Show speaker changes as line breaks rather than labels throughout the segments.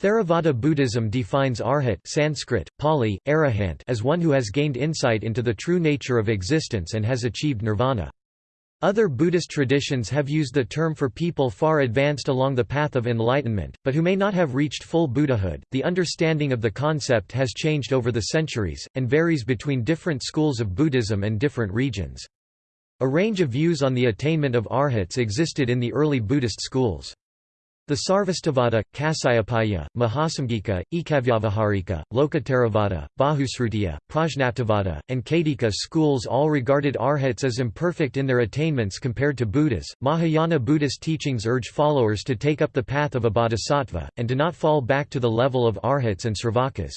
Theravada Buddhism defines arhat Sanskrit, Pali, arahant as one who has gained insight into the true nature of existence and has achieved nirvana. Other Buddhist traditions have used the term for people far advanced along the path of enlightenment, but who may not have reached full Buddhahood. The understanding of the concept has changed over the centuries, and varies between different schools of Buddhism and different regions. A range of views on the attainment of arhats existed in the early Buddhist schools. The Sarvastivada, Kasayapaya, Mahasamgika, Ekavyavaharika, Lokottaravada, Bahusrutiya, Prajnaptivada, and Caitika schools all regarded arhats as imperfect in their attainments compared to Buddhas. Mahayana Buddhist teachings urge followers to take up the path of a bodhisattva, and to not fall back to the level of arhats and sravakas.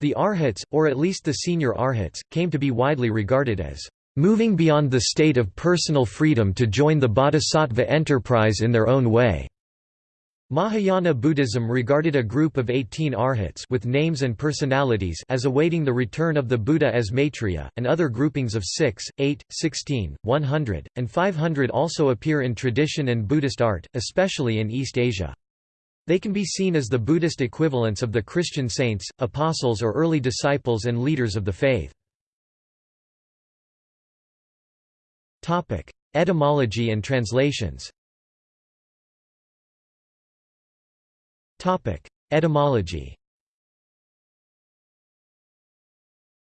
The arhats, or at least the senior arhats, came to be widely regarded as moving beyond the state of personal freedom to join the bodhisattva enterprise in their own way. Mahayana Buddhism regarded a group of 18 arhats with names and personalities as awaiting the return of the Buddha as Maitreya, and other groupings of 6, 8, 16, 100, and 500 also appear in tradition and Buddhist art, especially in East Asia. They can be seen as the Buddhist equivalents of the Christian saints, apostles or early disciples and leaders of the faith. Etymology and translations Etymology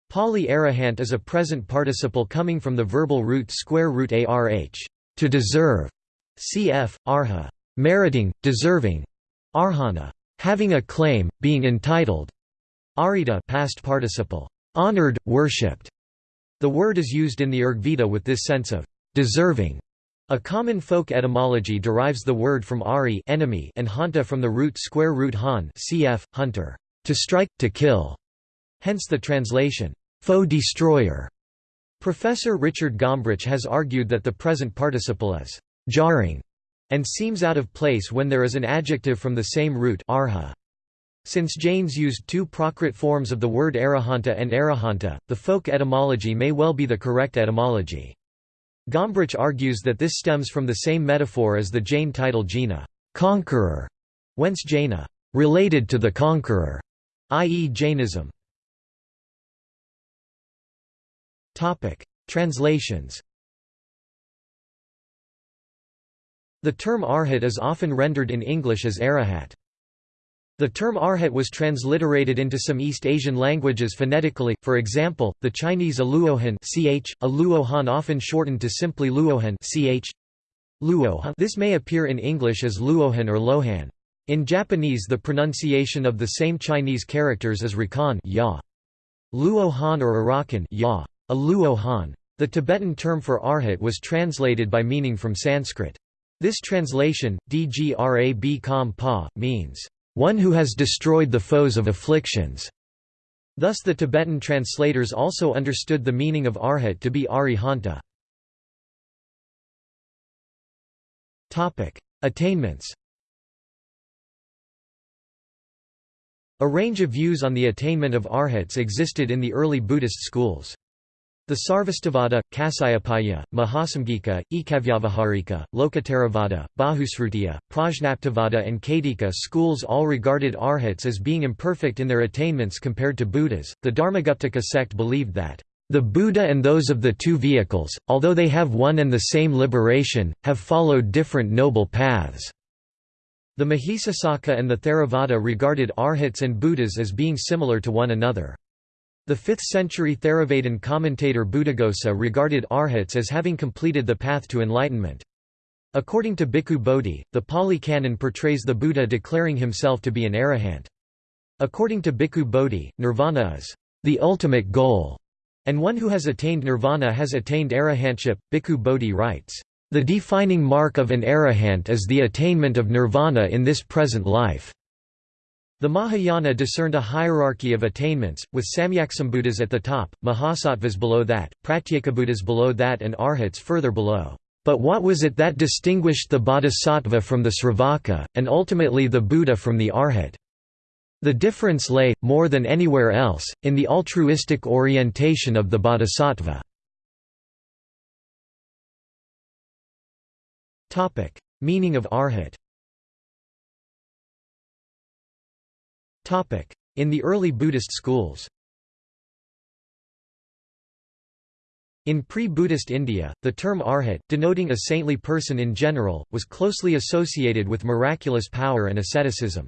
Pali arahant is a present participle coming from the verbal root square root arh, to deserve, cf. arha, meriting, deserving, arhana, having a claim, being entitled, arita past participle, honored, worshipped. The word is used in the Rigveda with this sense of deserving. A common folk etymology derives the word from ari enemy and hanta from the root square root han cf. hunter, to strike, to kill. Hence the translation, foe destroyer. Professor Richard Gombrich has argued that the present participle is jarring and seems out of place when there is an adjective from the same root arha. Since Jains used two Prakrit forms of the word arahanta and arahanta, the folk etymology may well be the correct etymology. Gombrich argues that this stems from the same metaphor as the Jain title Jina conqueror", whence Jaina related to the conqueror, i.e. Jainism. Translations The term arhat is often rendered in English as arahat. The term arhat was transliterated into some East Asian languages phonetically, for example, the Chinese aluohan ch, aluohan often shortened to simply luohan ch. Luohan. This may appear in English as luohan or lohan. In Japanese the pronunciation of the same Chinese characters is rakan ya. Luohan or Arakan ya. Aluohan. The Tibetan term for arhat was translated by meaning from Sanskrit. This translation, dgrab kam pa, means one who has destroyed the foes of afflictions. Thus the Tibetan translators also understood the meaning of arhat to be arihanta. Attainments A range of views on the attainment of arhats existed in the early Buddhist schools. The Sarvastivada, Kasayapaya, Mahasamgika, Ekavyavaharika, Lokottaravada, Bahusrutiya, Prajnaptivada and Caitika schools all regarded arhats as being imperfect in their attainments compared to Buddhas. The Dharmaguptaka sect believed that the Buddha and those of the two vehicles, although they have one and the same liberation, have followed different noble paths. The Mahisasaka and the Theravada regarded arhats and Buddhas as being similar to one another. The 5th-century Theravadan commentator Buddhaghosa regarded arhats as having completed the path to enlightenment. According to Bhikkhu Bodhi, the Pali Canon portrays the Buddha declaring himself to be an arahant. According to Bhikkhu Bodhi, nirvana is the ultimate goal, and one who has attained nirvana has attained arahantship. Bhikkhu Bodhi writes, The defining mark of an arahant is the attainment of nirvana in this present life. The Mahayana discerned a hierarchy of attainments, with Samyaksambuddhas at the top, Mahasattvas below that, Pratyekabuddhas below that and Arhats further below. But what was it that distinguished the Bodhisattva from the Sravaka, and ultimately the Buddha from the Arhat? The difference lay, more than anywhere else, in the altruistic orientation of the Bodhisattva. Meaning of Arhat In the early Buddhist schools In pre-Buddhist India, the term arhat, denoting a saintly person in general, was closely associated with miraculous power and asceticism.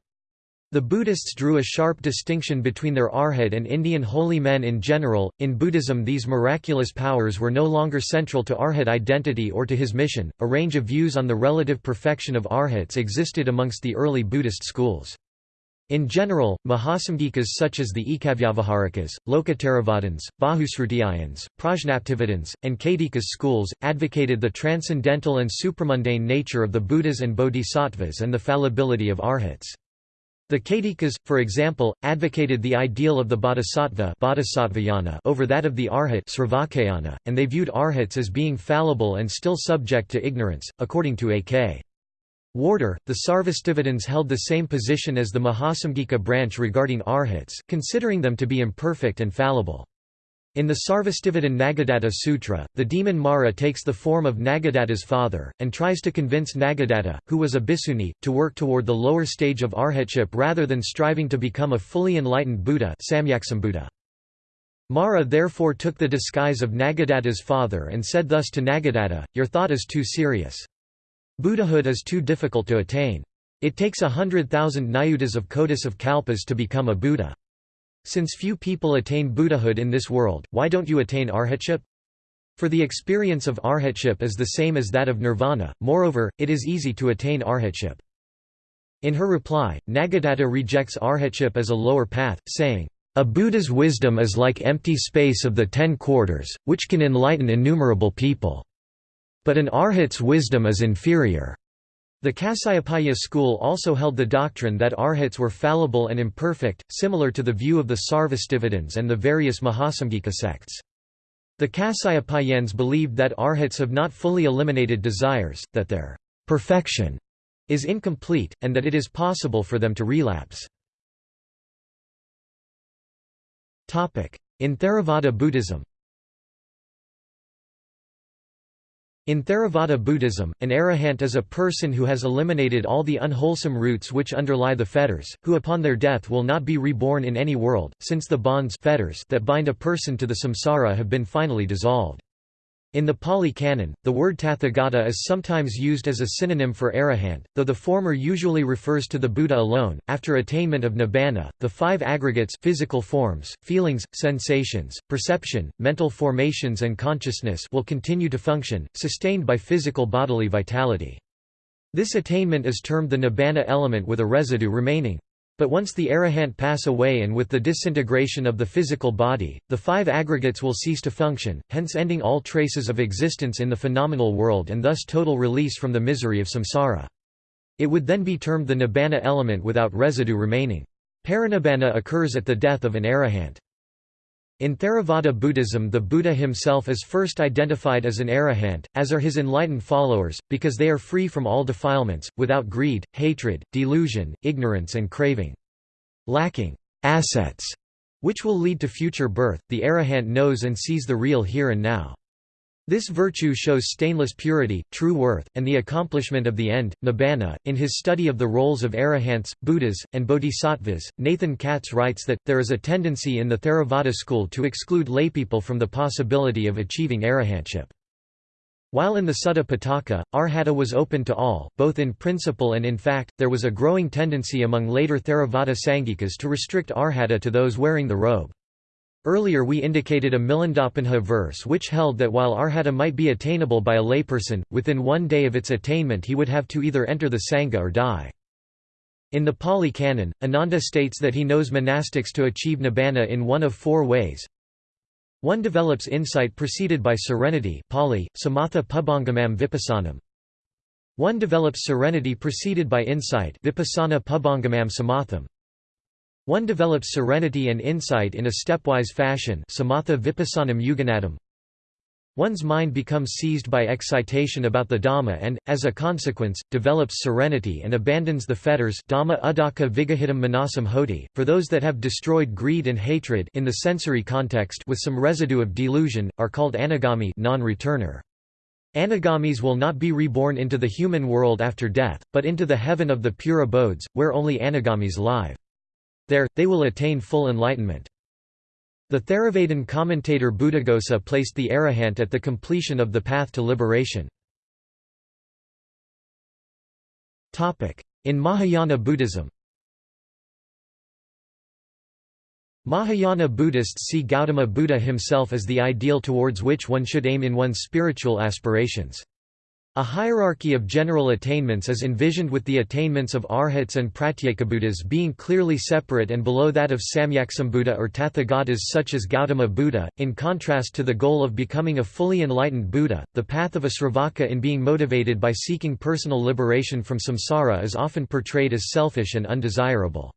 The Buddhists drew a sharp distinction between their arhat and Indian holy men in general. In Buddhism, these miraculous powers were no longer central to arhat identity or to his mission. A range of views on the relative perfection of arhats existed amongst the early Buddhist schools. In general, Mahasamgikas such as the Ekavyavaharikas, Lokottaravadins, Bahusrutiyans, Prajnaptivedans, and Caitikas schools, advocated the transcendental and supramundane nature of the Buddhas and Bodhisattvas and the fallibility of arhats. The Caitikas, for example, advocated the ideal of the bodhisattva over that of the arhat and they viewed arhats as being fallible and still subject to ignorance, according to A.K. Warder, the Sarvastivadins held the same position as the Mahasamgika branch regarding arhats, considering them to be imperfect and fallible. In the Sarvastivadin Nagadatta Sutra, the demon Mara takes the form of Nagadatta's father, and tries to convince Nagadatta, who was a bhikshuni, to work toward the lower stage of arhatship rather than striving to become a fully enlightened Buddha Mara therefore took the disguise of Nagadatta's father and said thus to Nagadatta, Your thought is too serious. Buddhahood is too difficult to attain. It takes a hundred thousand nayutas of kotis of kalpas to become a Buddha. Since few people attain Buddhahood in this world, why don't you attain arhatship? For the experience of arhatship is the same as that of nirvana, moreover, it is easy to attain arhatship. In her reply, Nagadatta rejects arhatship as a lower path, saying, A Buddha's wisdom is like empty space of the ten quarters, which can enlighten innumerable people. But an arhat's wisdom is inferior. The Kasyapaya school also held the doctrine that arhats were fallible and imperfect, similar to the view of the Sarvastivadins and the various Mahasamgika sects. The Kasyapayans believed that arhats have not fully eliminated desires, that their perfection is incomplete, and that it is possible for them to relapse. In Theravada Buddhism In Theravada Buddhism, an arahant is a person who has eliminated all the unwholesome roots which underlie the fetters, who upon their death will not be reborn in any world, since the bonds fetters that bind a person to the samsara have been finally dissolved. In the Pali Canon, the word Tathagata is sometimes used as a synonym for arahant, though the former usually refers to the Buddha alone. After attainment of nibbana, the five aggregates physical forms, feelings, sensations, perception, mental formations and consciousness will continue to function, sustained by physical bodily vitality. This attainment is termed the nibbana element with a residue remaining. But once the arahant pass away and with the disintegration of the physical body, the five aggregates will cease to function, hence ending all traces of existence in the phenomenal world and thus total release from the misery of samsara. It would then be termed the nibbana element without residue remaining. Parinibbana occurs at the death of an arahant. In Theravada Buddhism the Buddha himself is first identified as an arahant, as are his enlightened followers, because they are free from all defilements, without greed, hatred, delusion, ignorance and craving. Lacking assets, which will lead to future birth, the arahant knows and sees the real here and now. This virtue shows stainless purity, true worth, and the accomplishment of the end, nibbana. In his study of the roles of arahants, Buddhas, and bodhisattvas, Nathan Katz writes that, there is a tendency in the Theravada school to exclude laypeople from the possibility of achieving arahantship. While in the Sutta Pitaka, arhata was open to all, both in principle and in fact, there was a growing tendency among later Theravada Sangikas to restrict arhata to those wearing the robe. Earlier we indicated a Milindapanha verse which held that while arhata might be attainable by a layperson, within one day of its attainment he would have to either enter the Sangha or die. In the Pali Canon, Ananda states that he knows monastics to achieve nibbana in one of four ways. One develops insight preceded by serenity Pali, samatha pubbangamam vipassanam. One develops serenity preceded by insight vipassana pubbangamam samatham. One develops serenity and insight in a stepwise fashion samatha vipassanam yuganadam. One's mind becomes seized by excitation about the Dhamma and, as a consequence, develops serenity and abandons the fetters Dhamma udaka vigahitam manasam hoti. For those that have destroyed greed and hatred in the sensory context with some residue of delusion, are called anagami non-returner. Anagamis will not be reborn into the human world after death, but into the heaven of the pure abodes, where only anagamis live. There, they will attain full enlightenment. The Theravadan commentator Buddhaghosa placed the arahant at the completion of the path to liberation. In Mahayana Buddhism Mahayana Buddhists see Gautama Buddha himself as the ideal towards which one should aim in one's spiritual aspirations. A hierarchy of general attainments is envisioned with the attainments of arhats and pratyekabuddhas being clearly separate and below that of samyaksambuddha or tathagatas such as Gautama Buddha. In contrast to the goal of becoming a fully enlightened Buddha, the path of a Sravaka in being motivated by seeking personal liberation from samsara is often portrayed as selfish and undesirable.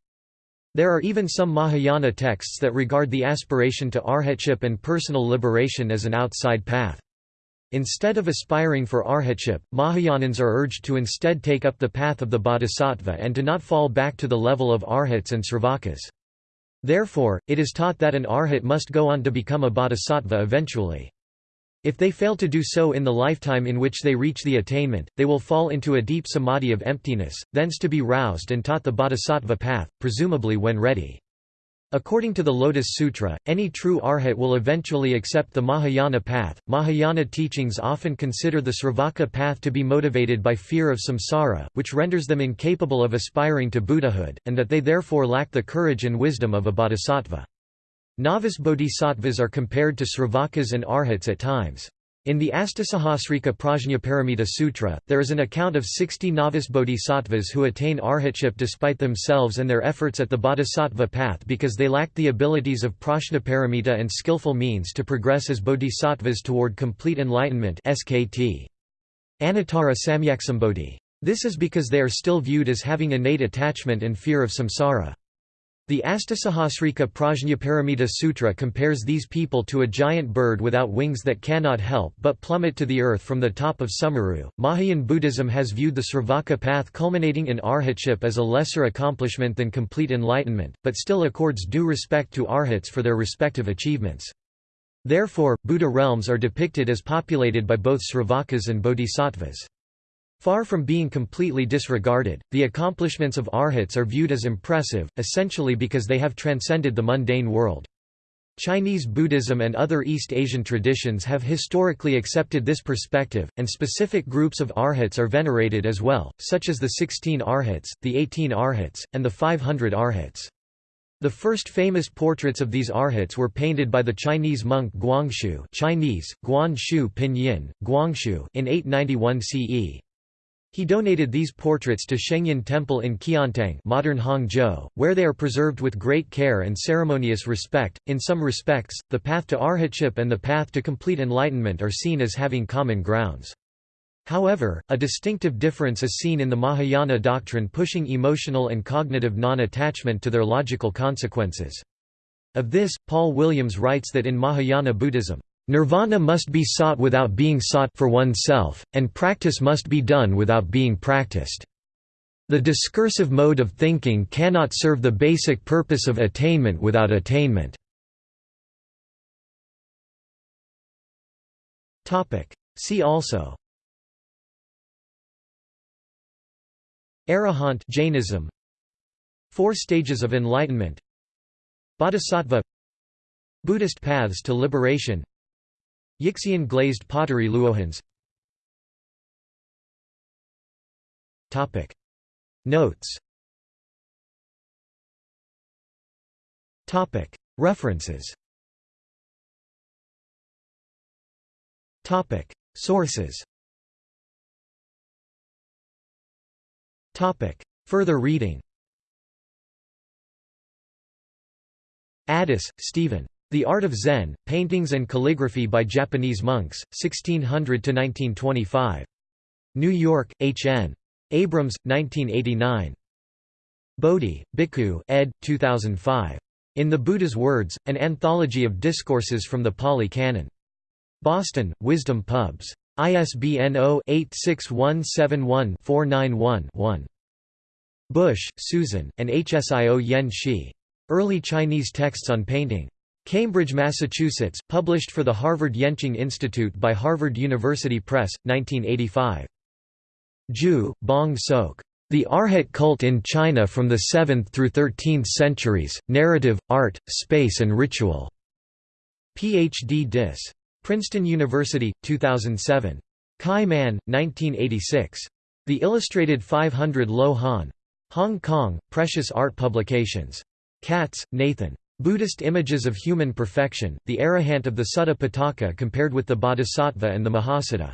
There are even some Mahayana texts that regard the aspiration to arhatship and personal liberation as an outside path. Instead of aspiring for arhatship, Mahayanins are urged to instead take up the path of the bodhisattva and to not fall back to the level of arhats and sravakas. Therefore, it is taught that an arhat must go on to become a bodhisattva eventually. If they fail to do so in the lifetime in which they reach the attainment, they will fall into a deep samadhi of emptiness, thence to be roused and taught the bodhisattva path, presumably when ready. According to the Lotus Sutra, any true arhat will eventually accept the Mahayana path. Mahayana teachings often consider the Sravaka path to be motivated by fear of samsara, which renders them incapable of aspiring to Buddhahood, and that they therefore lack the courage and wisdom of a bodhisattva. Novice bodhisattvas are compared to Sravakas and arhats at times. In the Astasahasrika Prajnaparamita Sutra, there is an account of 60 novice bodhisattvas who attain arhatship despite themselves and their efforts at the bodhisattva path because they lacked the abilities of prajnaparamita and skillful means to progress as bodhisattvas toward complete enlightenment SKT. Anuttara Samyaksambodhi. This is because they are still viewed as having innate attachment and fear of samsara. The Astasahasrika Prajnaparamita Sutra compares these people to a giant bird without wings that cannot help but plummet to the earth from the top of Sumeru. Mahayan Buddhism has viewed the Sravaka path culminating in arhatship as a lesser accomplishment than complete enlightenment, but still accords due respect to arhats for their respective achievements. Therefore, Buddha realms are depicted as populated by both Sravakas and Bodhisattvas. Far from being completely disregarded, the accomplishments of arhats are viewed as impressive, essentially because they have transcended the mundane world. Chinese Buddhism and other East Asian traditions have historically accepted this perspective, and specific groups of arhats are venerated as well, such as the 16 arhats, the 18 arhats, and the 500 arhats. The first famous portraits of these arhats were painted by the Chinese monk Guanxiu Chinese, Guan Shu Pinyin, Guanxiu in 891 CE. He donated these portraits to Shengyin Temple in Qiantang, modern Hangzhou, where they are preserved with great care and ceremonious respect. In some respects, the path to arhatship and the path to complete enlightenment are seen as having common grounds. However, a distinctive difference is seen in the Mahayana doctrine pushing emotional and cognitive non-attachment to their logical consequences. Of this, Paul Williams writes that in Mahayana Buddhism, Nirvana must be sought without being sought for oneself, and practice must be done without being practiced. The discursive mode of thinking cannot serve the basic purpose of attainment without attainment. See also. Arahant Jainism. Four stages of enlightenment. Bodhisattva. Buddhist paths to liberation Yixian glazed pottery luohans. Notes. References. Sources. Further reading. Addis, Stephen. The Art of Zen, Paintings and Calligraphy by Japanese Monks, 1600–1925. New York, H. N. Abrams, 1989. Bodhi, Bhikkhu ed. 2005. In the Buddha's Words, An Anthology of Discourses from the Pali Canon. Boston, Wisdom Pubs. ISBN 0-86171-491-1. Bush, Susan, and Hsio Yen Shi. Early Chinese Texts on Painting. Cambridge, Massachusetts, published for the Harvard Yenching Institute by Harvard University Press, 1985. Ju, Bong Sok. The Arhat cult in China from the 7th through 13th centuries, Narrative, Art, Space and Ritual. Ph.D. Dis. Princeton University, 2007. Kai Man, 1986. The Illustrated 500 Lo Han. Hong Kong, Precious Art Publications. Katz, Nathan. Buddhist Images of Human Perfection, the Arahant of the Sutta Pitaka compared with the Bodhisattva and the Mahasiddha.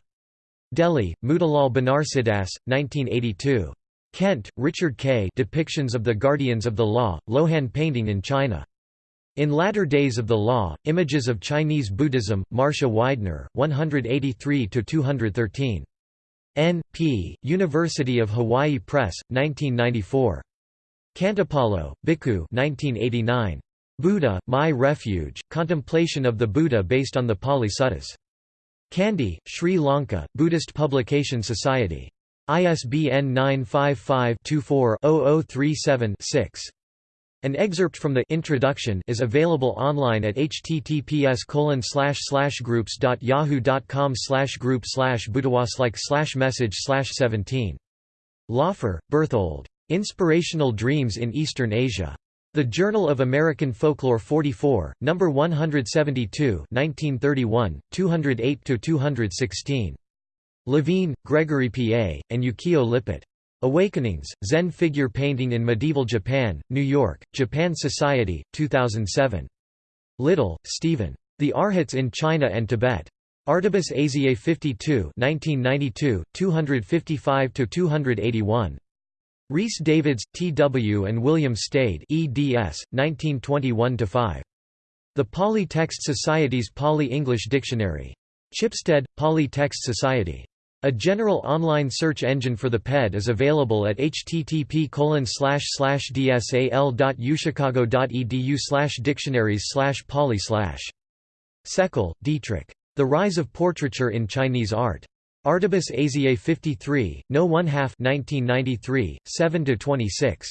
Delhi, Motilal Banarsidass, 1982. Kent, Richard K. Depictions of the Guardians of the Law, Lohan Painting in China. In Latter Days of the Law, Images of Chinese Buddhism, Marcia Weidner, 183–213. N. P., University of Hawaii Press, 1994. Khantipalo, Bhikkhu 1989. Buddha, My Refuge, Contemplation of the Buddha based on the Pali Suttas. Kandy, Sri Lanka, Buddhist Publication Society. ISBN 955-24-0037-6. An excerpt from the introduction is available online at https groups.yahoo.com group buddhawaslike message 17. Laufer, Berthold. Inspirational Dreams in Eastern Asia. The Journal of American Folklore 44, No. 172 1931, 208–216. Levine, Gregory P.A., and Yukio Lippit. Awakenings, Zen Figure Painting in Medieval Japan, New York, Japan Society, 2007. Little, Stephen. The Arhats in China and Tibet. Artibus Asiae 52 1992, 255–281. Rhys Davids, T. W. and William Stede eds. 1921–5. The Pali Text Society's Pali-English Dictionary. Chipstead, Pali Text Society. A general online search engine for the PED is available at http dsal.uchicago.edu dictionaries pali Seckel, Dietrich. The Rise of Portraiture in Chinese Art. Artibus Asiae 53, No 1 half 1993, 7–26.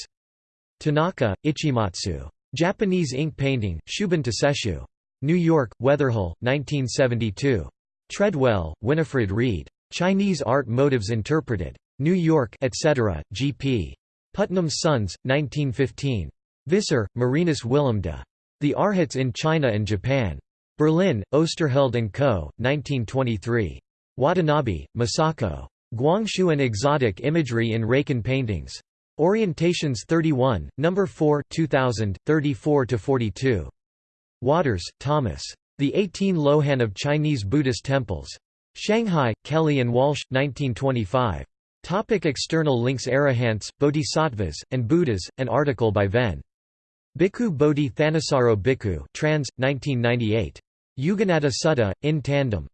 Tanaka, Ichimatsu. Japanese Ink Painting, Shubun to Sesshu. New York, Weatherhill, 1972. Treadwell, Winifred Reed. Chinese Art Motives Interpreted. New York, etc., G.P. Putnam's Sons, 1915. Visser, Marinus Willem de. The Arhats in China and Japan. Berlin, Osterheld & Co., 1923. Watanabe, Masako. Guanxiu and Exotic Imagery in Rakan Paintings. Orientations 31, No. 4 2000, 34–42. Waters, Thomas. The 18 Lohan of Chinese Buddhist Temples. Shanghai, Kelly and Walsh, 1925. Topic external links Arahants, Bodhisattvas, and Buddhas, an article by Ven. Bhikkhu Bodhi Thanissaro Bhikkhu trans, 1998. Yuganaddha Sutta, in tandem.